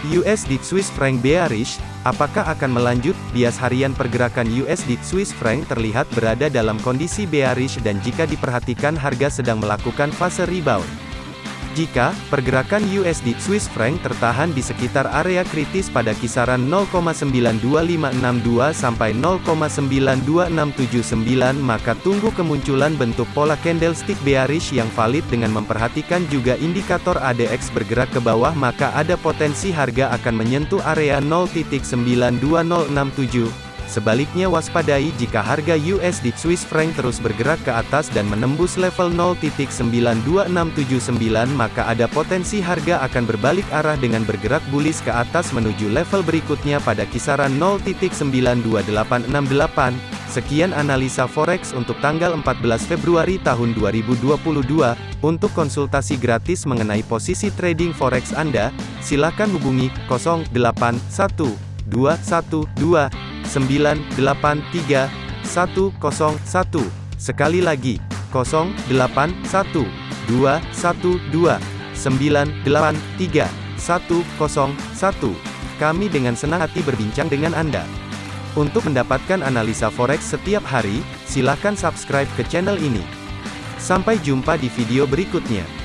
USD Swiss franc bearish, apakah akan melanjut? Bias harian pergerakan USD Swiss franc terlihat berada dalam kondisi bearish dan jika diperhatikan harga sedang melakukan fase rebound. Jika pergerakan USD Swiss franc tertahan di sekitar area kritis pada kisaran 0,92562 sampai 0,92679 maka tunggu kemunculan bentuk pola candlestick bearish yang valid dengan memperhatikan juga indikator ADX bergerak ke bawah maka ada potensi harga akan menyentuh area 0.92067 Sebaliknya waspadai jika harga USD Swiss franc terus bergerak ke atas dan menembus level 0.92679 maka ada potensi harga akan berbalik arah dengan bergerak bullish ke atas menuju level berikutnya pada kisaran 0.92868. Sekian analisa forex untuk tanggal 14 Februari tahun 2022. Untuk konsultasi gratis mengenai posisi trading forex Anda, silakan hubungi 081212 983 101. Sekali lagi, 081 212 983 101. Kami dengan senang hati berbincang dengan Anda. Untuk mendapatkan analisa forex setiap hari, silakan subscribe ke channel ini. Sampai jumpa di video berikutnya.